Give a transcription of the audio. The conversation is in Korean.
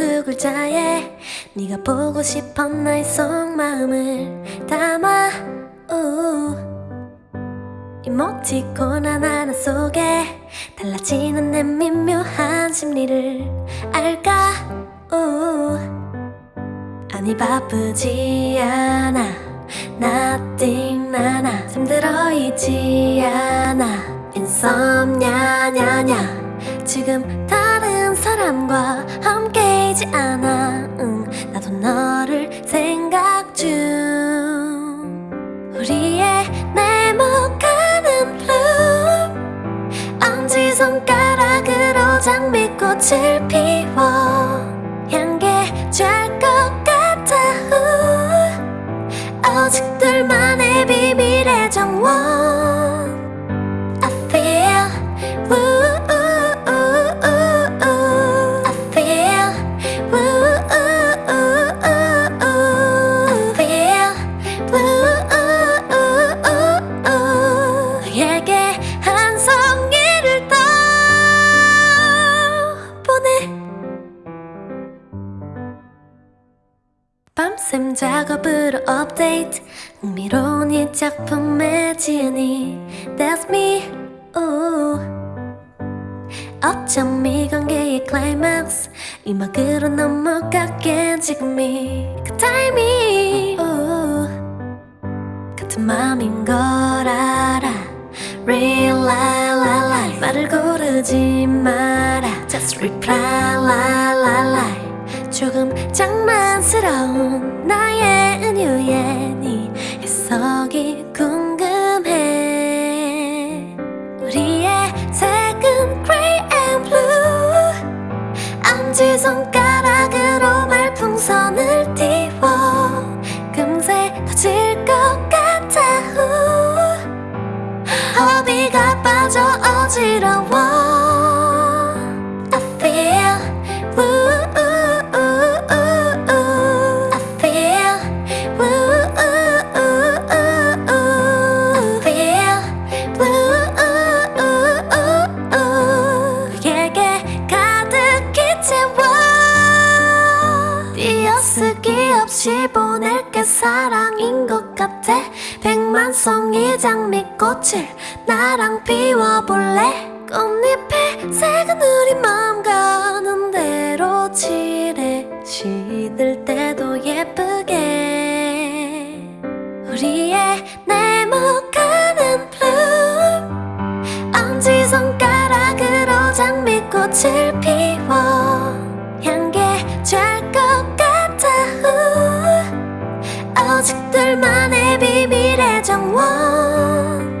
두 글자에 네가 보고 싶어 나의 속마음을 담아. 우 이모티콘 하나하나 속에 달라지는 내 미묘한 심리를 알까? 우 아니 바쁘지 않아. Nothing 나나 잠들어 있지 않아. Insomnia 냐냐. 지금 다 른 사람과 함께이지 않아. 응, 나도 너를 생각 중. 우리의 네모가는 bloom 엄지손가락으로 장미꽃을 피워. 향기 촤것 같아 우. 오직 둘만의 비밀의 정원. I feel 밤샘 작업으로 업데이트. 흥미로운 이 작품의 지은이. That's me. Ooh. 어쩜 이 관계의 클라이막스 이 막으로 넘어가게 지금이. 그 타이밍 ooh. 같은 맘인 걸 알아. Real la la la. 말을 고르지 마라. Just reply la la la 조금 장난스러운 나의 은유에 네 해석이 궁금해. 우리의 색은 grey and blue. 엄지손가락으로 말풍선을 띄워 금세 터질 것 같아. 후. 허비가 빠져 어지러워 사랑인 것 같아. 백만 송이 장미꽃을 나랑 피워볼래? 꽃잎의 색은 우리 마음 가는 대로 칠해. 시들 때도 예쁘게. 우리의 네모가는 bloom 엄지손가락으로 장미꽃을 피워 둘만의 비밀의 정원